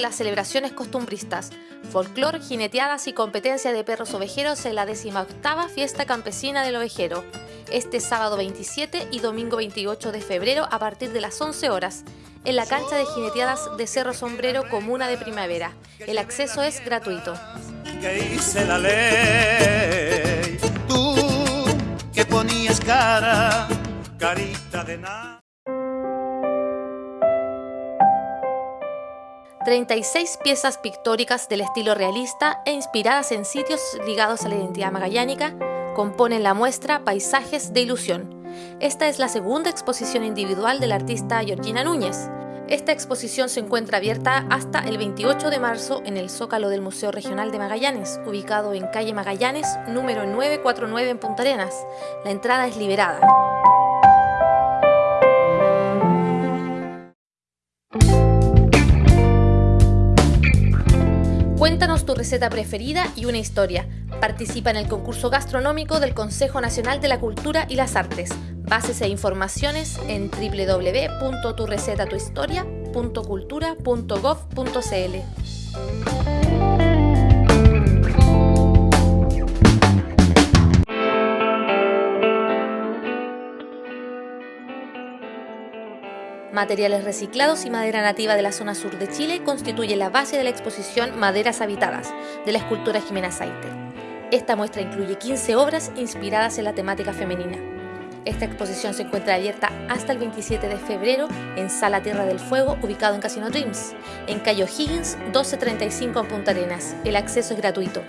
las celebraciones costumbristas, folclor, jineteadas y competencia de perros ovejeros en la 18 Fiesta Campesina del Ovejero, este sábado 27 y domingo 28 de febrero a partir de las 11 horas, en la cancha de jineteadas de Cerro Sombrero, Comuna de Primavera. El acceso es gratuito. hice la ley. Tú que ponías cara, carita de nada. 36 piezas pictóricas del estilo realista e inspiradas en sitios ligados a la identidad magallánica componen la muestra Paisajes de Ilusión. Esta es la segunda exposición individual del artista Georgina Núñez. Esta exposición se encuentra abierta hasta el 28 de marzo en el Zócalo del Museo Regional de Magallanes, ubicado en calle Magallanes, número 949 en Punta Arenas. La entrada es liberada. Cuéntanos tu receta preferida y una historia. Participa en el concurso gastronómico del Consejo Nacional de la Cultura y las Artes. Bases e informaciones en www.turecetatuhistoria.cultura.gov.cl. Materiales reciclados y madera nativa de la zona sur de Chile constituyen la base de la exposición Maderas Habitadas de la escultora Jimena Saiter. Esta muestra incluye 15 obras inspiradas en la temática femenina. Esta exposición se encuentra abierta hasta el 27 de febrero en Sala Tierra del Fuego, ubicado en Casino Dreams, en Cayo Higgins 1235 en Punta Arenas. El acceso es gratuito.